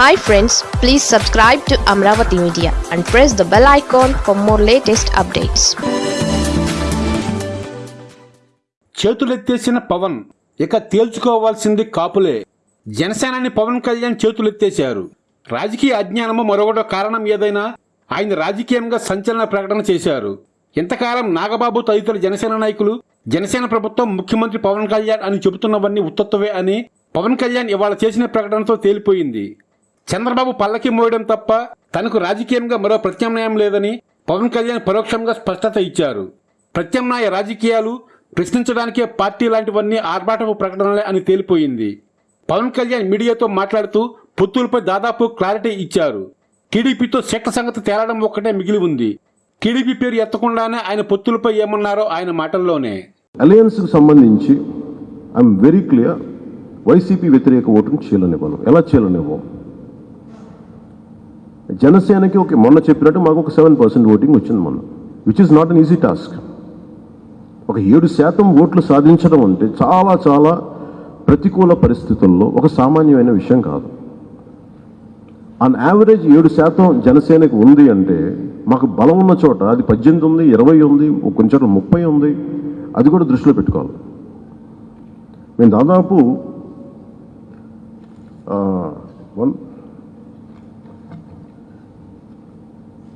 Hi friends please subscribe to Amaravati media and press the bell icon for more latest updates చేతులెత్తేసిన Pawan. ఇక తేల్చుకోవాల్సింది కాపులే. జనసేనాని పవన్ కళ్యాణ్ చేతులెత్తేశారు. రాజకీయ అజ్ఞానము మరొకటో కారణం ఏదైనా ఆయన రాజకీయంగా సంచలన ప్రకటన చేశారు. ఇంతకాలం నాగబాబు తదితర జనసేన నాయకులు జనసేన ప్రభుత్వం ముఖ్యమంత్రి పవన్ కళ్యాణ్ అని చెబుతున్నవన్నీ ఉత్తత్వే అని పవన్ కళ్యాణ్ ఇవాళ చేసిన ప్రకటనతో తేలిపోయింది. చంద్రబాబు పల్లకి మోయడం తప్ప తనకు రాజకీయంగా మరో ప్రత్యామ్నాయం లేదని పవన్ కళ్యాణ్ పరోక్షంగా స్పష్టత ఇచ్చారు. ప్రత్యామ్నాయ రాజకీయాలు ప్రశ్నించడానికే పార్టీ లాంటివన్నీ ఆర్భాటపు ప్రకటనలే అని తేలిపోయింది. పవన్ కళ్యాణ్ మీడియాతో మాట్లాడుతూ పొత్తులపై దాదాపు క్లారిటీ ఇచ్చారు. టీడీపీతో సెట్ల సంగతి తేలడం ఒక్కటే మిగిలి ఉంది. టీడీపీ పేరు ఎత్తకుండానే ఆయన పొత్తులపై ఏమన్నారో ఆయన మాటల్లోనే. అలయన్స్కి సంబంధించి ఐఎమ్ వెరీ క్లియర్ వైసీపీ వ్యతిరేక ఓటును చీలనివ్వను. ఎలా చీలనివ్వం? జనసేనకి ఒక మొన్న చెప్పినట్టు మాకు ఒక సెవెన్ పర్సెంట్ ఓటింగ్ వచ్చింది మొన్న which is not an easy task ఒక ఏడు శాతం ఓట్లు సాధించడం అంటే చాలా చాలా ప్రతికూల పరిస్థితుల్లో ఒక సామాన్యమైన విషయం కాదు. ఆన్ యావరేజ్ ఏడు శాతం జనసేనకి ఉంది అంటే మాకు బలం ఉన్న చోట అది పద్దెనిమిది ఉంది ఇరవై ఉంది కొంచెం ముప్పై ఉంది అది కూడా దృష్టిలో పెట్టుకోవాలి. మేము దాదాపు ఆ, వన్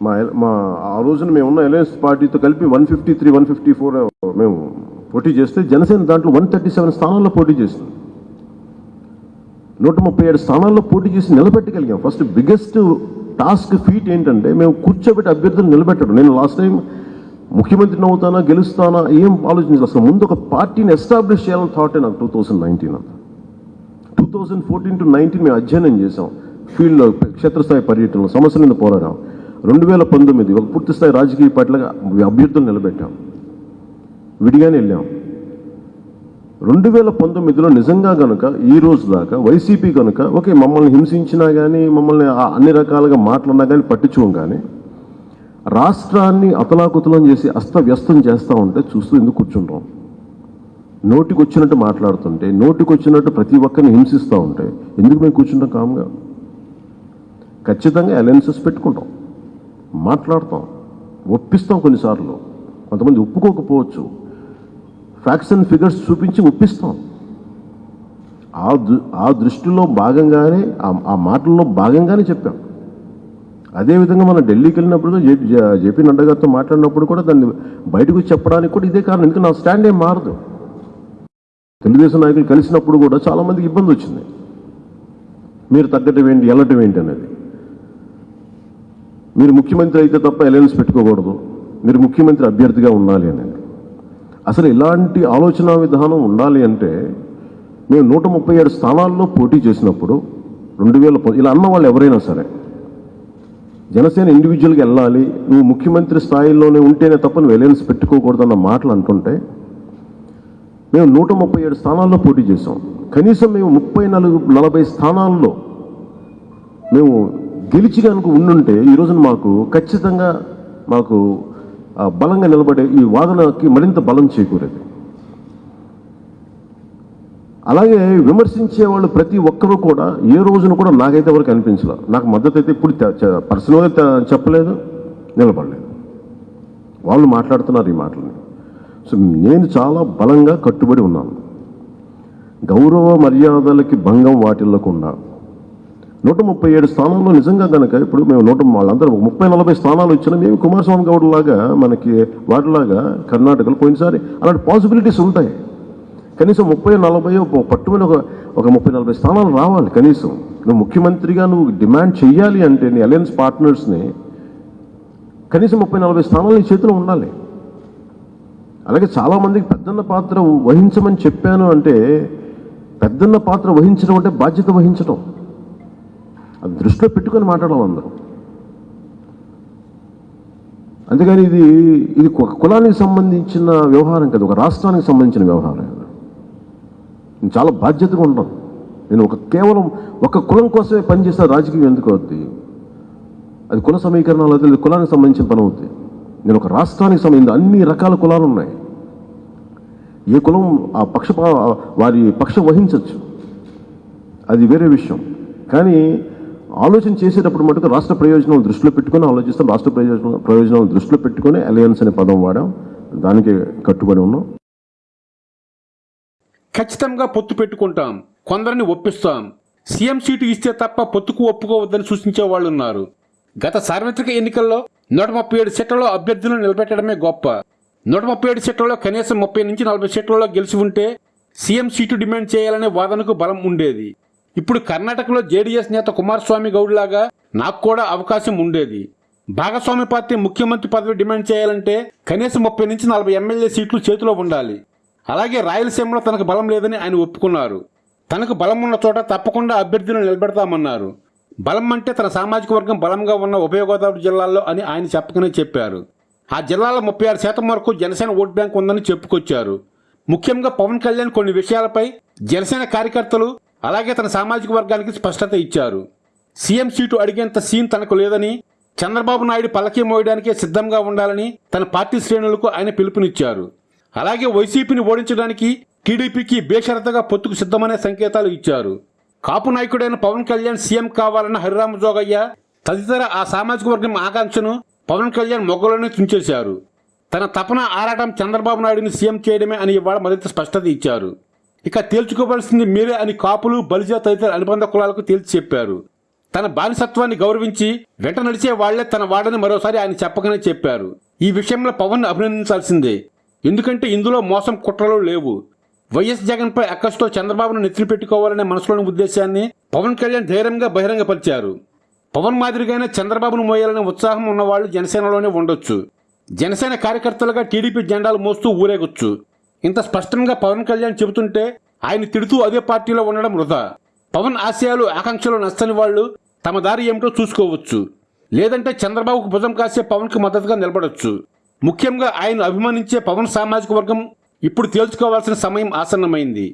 మా మా ఆ రోజున మేము ఉన్న అలయన్స్ పార్టీతో కలిపి one fifty three one fifty four మేము పోటీ చేస్తే జనసేన దాంట్లో వన్ థర్టీ సెవెన్ స్థానాల్లో పోటీ చేసింది. నూట ముప్పై ఏడు స్థానాల్లో పోటీ చేసి నిలబెట్టగలిగాం. ఫస్ట్ బిగ్గెస్ట్ టాస్క్ ఫీట్ ఏంటంటే మేము కూర్చోబెట్టి అభ్యర్థులు నిలబెట్టడం. నేను లాస్ట్ టైం ముఖ్యమంత్రిని అవుతానా గెలుస్తానా ఏం ఆలోచించాలి అసలు ముందు ఒక పార్టీని ఎస్టాబ్లిష్ చేయాలని థాటే నాకు టూ థౌసండ్ నైన్టీన్ అంతా. Two thousand fourteen to nineteen మేము అధ్యయనం చేసాం ఫీల్డ్లో క్షేత్రస్థాయి పర్యటనలో సమస్యల మీద పోరాడాం. రెండు వేల పంతొమ్మిది ఒక పూర్తిస్థాయి రాజకీయ పార్టీలుగా అభ్యర్థులు నిలబెట్టాం. విడిగానే వెళ్ళాం. రెండు వేల పంతొమ్మిదిలో నిజంగా కనుక ఈ రోజు దాకా వైసీపీ కనుక ఓకే మమ్మల్ని హింసించినా కానీ మమ్మల్ని అన్ని రకాలుగా మాట్లాడినా కానీ పట్టించుకోం కానీ రాష్ట్రాన్ని అతలాకుతలం చేసి అస్తవ్యస్తం చేస్తూ ఉంటే చూస్తూ ఎందుకు కూర్చుంటాం నోటికి వచ్చినట్టు మాట్లాడుతుంటే నోటికి వచ్చినట్టు ప్రతి ఒక్కరిని హింసిస్తూ ఉంటే ఎందుకు మేము కూర్చుంటాం కామ్గా? ఖచ్చితంగా అలయన్సెస్ పెట్టుకుంటాం. మాట్లాడతాం ఒప్పిస్తాం కొన్నిసార్లు కొంతమంది ఒప్పుకోకపోవచ్చు ఫ్యాక్ట్స్ అండ్ ఫిగర్స్ చూపించి ఒప్పిస్తాం ఆ దృ ఆ దృష్టిలో భాగంగానే ఆ- మాటల్లో భాగంగానే చెప్పాం అదేవిధంగా మనం ఢిల్లీకి వెళ్ళినప్పుడు జే- జేపీ నడ్డా గారితో మాట్లాడినప్పుడు కూడా దాన్ని బయటకు చెప్పడానికి కూడా ఇదే కారణం ఎందుకంటే నా స్టాండ్ ఏం మారదు తెలుగుదేశం నాయకులు కలిసినప్పుడు కూడా చాలా మందికి ఇబ్బంది వచ్చింది మీరు తగ్గటం ఏంటి వెళ్ళటం ఏంటి అనేది మీరు ముఖ్యమంత్రి అయితే తప్ప అలయన్స్ పెట్టుకోకూడదు. మీరు ముఖ్యమంత్రి అభ్యర్థిగా ఉండాలి అనేది అసలు ఇలాంటి ఆలోచన విధానం ఉండాలి అంటే మేము నూట ముప్పై ఏడు స్థానాల్లో పోటీ చేసినప్పుడు రెండు వేల ఇలా అన్న వాళ్ళు ఎవరైనా సరే జనసేన ఇండివిజువల్గా వెళ్ళాలి నువ్వు ముఖ్యమంత్రి స్థాయిలోనే ఉంటేనే తప్ప నువ్వు అలయన్స్ పెట్టుకోకూడదన్న మాటలు అంటుంటే మేము నూట ముప్పై ఏడు స్థానాల్లో పోటీ చేసాం కనీసం మేము ముప్పై నలుగు నలభై స్థానాల్లో మేము గెలిచి కనుక ఉండుంటే ఈ రోజున మాకు ఖచ్చితంగా మాకు బలంగా నిలబడే ఈ వాదనకి మరింత బలం చేకూరేది. అలాగే విమర్శించే వాళ్ళు ప్రతి ఒక్కరూ కూడా ఏ రోజున కూడా నాకైతే ఎవరికి అనిపించలే. నాకు మద్దతు అయితే ఇప్పుడు పర్సనల్గా చెప్పలేదు నిలబడలేదు. వాళ్ళు మాట్లాడుతున్నారు ఈ మాటలని. సో నేను చాలా బలంగా కట్టుబడి ఉన్నాను. గౌరవ మర్యాదలకి భంగం వాటిల్లకుండా నూట ముప్పై ఏడు స్థానాల్లో నిజంగా కనుక ఇప్పుడు మేము నూట వాళ్ళందరూ ముప్పై నలభై స్థానాలు ఇచ్చినా మేము కుమారస్వామి గౌడ్ లాగా మనకి వాటిలాగా కర్ణాటకలో పోయినసారి అలాంటి పాసిబిలిటీస్ ఉంటాయి. కనీసం ముప్పై నలభై పట్టుమని ఒక ఒక ముప్పై నలభై స్థానాలు రావాలి కనీసం. నువ్వు ముఖ్యమంత్రిగా నువ్వు డిమాండ్ చెయ్యాలి అంటే నీ అలయన్స్ పార్ట్నర్స్ని కనీసం ముప్పై నలభై స్థానాలు నీ చేతిలో ఉండాలి. అలాగే చాలామందికి పెద్దన్న పాత్ర వహించమని చెప్పాను అంటే పెద్దన్న పాత్ర వహించడం అంటే బాధ్యత వహించడం అది దృష్టిలో పెట్టుకొని మాట్లాడాలి అందరూ. అందుకని ఇది ఇది ఒక కులానికి సంబంధించిన వ్యవహారం కాదు ఒక రాష్ట్రానికి సంబంధించిన వ్యవహారం. నేను చాలా బాధ్యతగా ఉంటాను నేను ఒక కేవలం ఒక కులం కోసమే పనిచేస్తే రాజకీయం ఎందుకు అవుద్ది? అది కుల సమీకరణాలు అయితే కులానికి సంబంధించిన పని అవుద్ది. నేను ఒక రాష్ట్రానికి సంబంధించిన అన్ని రకాల కులాలు ఉన్నాయి. ఏ కులం ఆ పక్ష వారి పక్షం వహించవచ్చు అది వేరే విషయం. కానీ ఆలోచన చేసేటప్పుడు మటుకు రాష్ట్ర ప్రయోజనాలు దృష్టిలో పెట్టుకొని ఆలోచిస్తాం. రాష్ట్ర ప్రయోజన ప్రయోజనాలు దృష్టిలో పెట్టుకొని అలయన్స్ అనే పదం వాడాం. దానికి కట్టుబడి ఉన్నాం. ఖచ్చితంగా పొత్తు పెట్టుకుంటాం. కొందరిని ఒప్పిస్తాం. సీఎం సీటు ఇస్తే తప్ప పొత్తుకు ఒప్పుకోవద్దని సూచించే వాళ్ళు ఉన్నారు గత సార్వత్రిక ఎన్నికల్లో నూట ముప్పై ఏడు సీట్లలో అభ్యర్థులను నిలబెట్టడమే గొప్ప. నూట ముప్పై ఏడు సీట్లలో కనీసం ముప్పై నుంచి నలభై సీట్లలో గెలిచి ఉంటే సీఎం సీటు డిమాండ్ చేయాలనే వాదనకు బలం ఉండేది. ఇప్పుడు కర్ణాటకలో జేడీఎస్ నేత కుమారస్వామి గౌడ్ లాగా నాకు కూడా అవకాశం ఉండేది. భాగస్వామి పార్టీ ముఖ్యమంత్రి పదవి డిమాండ్ చేయాలంటే కనీసం ముప్పై నుంచి నలభై ఎమ్మెల్యే సీట్లు చేతిలో ఉండాలి. అలాగే రాయలసీమలో తనకు బలం లేదని ఆయన ఒప్పుకున్నారు. తనకు బలం ఉన్న చోట తప్పకుండా అభ్యర్థులను నిలబెడతామన్నారు. బలం అంటే తన సామాజిక వర్గం బలంగా ఉన్న ఉభయ గోదావరి జిల్లాల్లో అని ఆయన చెప్పకనే చెప్పారు. ఆ జిల్లాలో ముప్పై ఆరు శాతం వరకు జనసేన ఓట్ బ్యాంక్ ఉందని చెప్పుకొచ్చారు. ముఖ్యంగా పవన్ కళ్యాణ్ కొన్ని విషయాలపై జనసేన కార్యకర్తలు అలాగే తన సామాజిక వర్గానికి స్పష్టత ఇచ్చారు. సీఎం సీటు అడిగేంత సీన్ తనకు లేదని చంద్రబాబు నాయుడు పలకీ మోయడానికే సిద్ధంగా ఉండాలని తన పార్టీ శ్రేణులకు ఆయన పిలుపునిచ్చారు. అలాగే వైసీపీని ఓడించడానికి టీడీపీకి బేషరతగా పొత్తుకు సిద్ధమనే సంకేతాలు ఇచ్చారు. కాపు నాయకుడైన పవన్ కళ్యాణ్ సీఎం కావాలన్న హరిరామ జోగయ్య తదితర ఆ సామాజిక వర్గం ఆకాంక్షను పవన్ కళ్యాణ్ మొగ్గలోనే తుంచేశారు. తన తపన ఆరాటం చంద్రబాబు నాయుడిని సీఎం చేయడమే అని ఇవాళ మరింత స్పష్టత ఇచ్చారు. ఇక తేల్చుకోవాల్సింది మీరే అని కాపులు బలిజా తదితర అనుబంధ కులాలకు తేల్చి చెప్పారు. తన బానిసత్వాన్ని గౌరవించి వెంట నడిచే వాళ్ళే తన వాడని మరోసారి ఆయన చెప్పకనే చెప్పారు. ఈ విషయంలో పవన్ అభినందించాల్సిందే. ఎందుకంటే ఇందులో మోసం కుట్రలు లేవు. వైఎస్ జగన్పై అక్కసుతో చంద్రబాబును నెత్తిన పెట్టుకోవాలనే మనసులోని ఉద్దేశాన్ని పవన్ కళ్యాణ్ ధైర్యంగా బహిరంగపరిచారు. పవన్ మాదిరిగానే చంద్రబాబును మోయాలనే ఉత్సాహం ఉన్నవాళ్ళు జనసేనలోనే ఉండొచ్చు. జనసేన కార్యకర్తలుగా టీడీపీ జెండాలు మోస్తూ ఊరేగొచ్చు. ఇంత స్పష్టంగా పవన్ కళ్యాణ్ చెబుతుంటే ఆయన తిడుతూ అదే పార్టీలో ఉండడం వృధా. పవన్ ఆశయాలు ఆకాంక్షలు నచ్చని వాళ్ళు తమ దారి ఏమిటో చూసుకోవచ్చు. లేదంటే చంద్రబాబుకు భుజం కాసే పవన్కి మద్దతుగా నిలబడవచ్చు ముఖ్యంగా ఆయన అభిమానించే పవన్ సామాజిక వర్గం ఇప్పుడు తేల్చుకోవాల్సిన సమయం ఆసన్నమైంది.